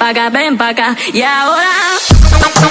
ven pa' acá, ven pa' acá. Y ahora.